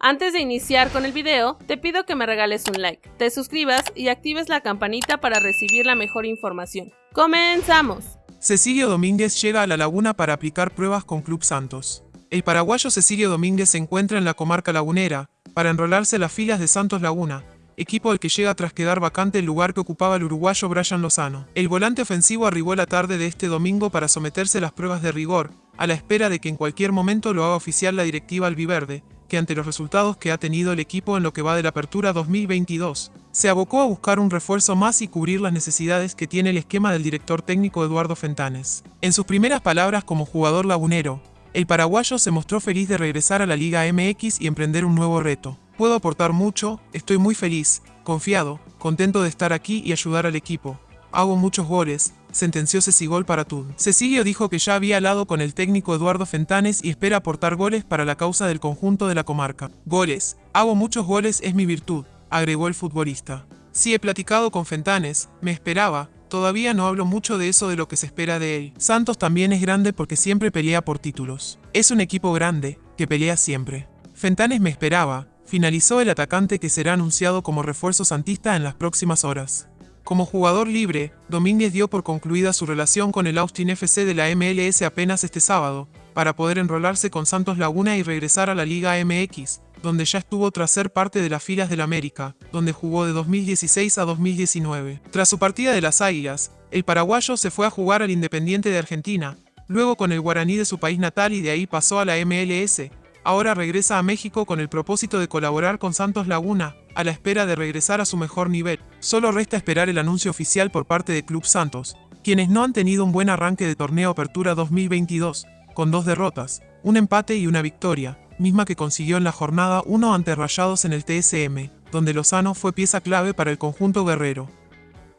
Antes de iniciar con el video, te pido que me regales un like, te suscribas y actives la campanita para recibir la mejor información. ¡Comenzamos! Cecilio Domínguez llega a La Laguna para aplicar pruebas con Club Santos. El paraguayo Cecilio Domínguez se encuentra en la comarca lagunera para enrolarse en las filas de Santos Laguna, equipo al que llega tras quedar vacante el lugar que ocupaba el uruguayo Brian Lozano. El volante ofensivo arribó la tarde de este domingo para someterse a las pruebas de rigor, a la espera de que en cualquier momento lo haga oficial la directiva albiverde, que ante los resultados que ha tenido el equipo en lo que va de la apertura 2022, se abocó a buscar un refuerzo más y cubrir las necesidades que tiene el esquema del director técnico Eduardo Fentanes. En sus primeras palabras como jugador lagunero, el paraguayo se mostró feliz de regresar a la Liga MX y emprender un nuevo reto. Puedo aportar mucho, estoy muy feliz, confiado, contento de estar aquí y ayudar al equipo. Hago muchos goles, sentenció Cecigol para Tud. Cecilio dijo que ya había hablado con el técnico Eduardo Fentanes y espera aportar goles para la causa del conjunto de la comarca. Goles. Hago muchos goles es mi virtud, agregó el futbolista. Sí he platicado con Fentanes, me esperaba, todavía no hablo mucho de eso de lo que se espera de él. Santos también es grande porque siempre pelea por títulos. Es un equipo grande, que pelea siempre. Fentanes me esperaba, finalizó el atacante que será anunciado como refuerzo santista en las próximas horas. Como jugador libre, Domínguez dio por concluida su relación con el Austin FC de la MLS apenas este sábado, para poder enrolarse con Santos Laguna y regresar a la Liga MX, donde ya estuvo tras ser parte de las filas del América, donde jugó de 2016 a 2019. Tras su partida de las Águilas, el paraguayo se fue a jugar al Independiente de Argentina, luego con el Guaraní de su país natal y de ahí pasó a la MLS, ahora regresa a México con el propósito de colaborar con Santos Laguna, a la espera de regresar a su mejor nivel. Solo resta esperar el anuncio oficial por parte de Club Santos, quienes no han tenido un buen arranque de torneo Apertura 2022, con dos derrotas, un empate y una victoria, misma que consiguió en la jornada 1 ante Rayados en el TSM, donde Lozano fue pieza clave para el conjunto guerrero.